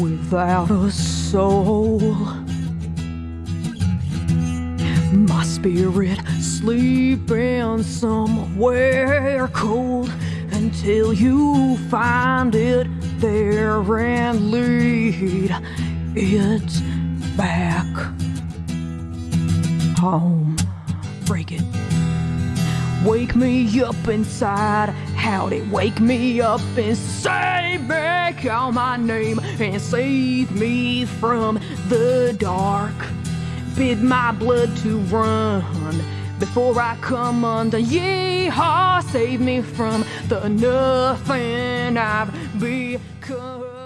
without a soul. My spirit sleeping somewhere cold until you find it there and lead it back home. Break it. Wake me up inside. Howdy, wake me up and save me, call my name and save me from the dark. Bid my blood to run before I come under. Yeehaw, save me from the nothing I've become.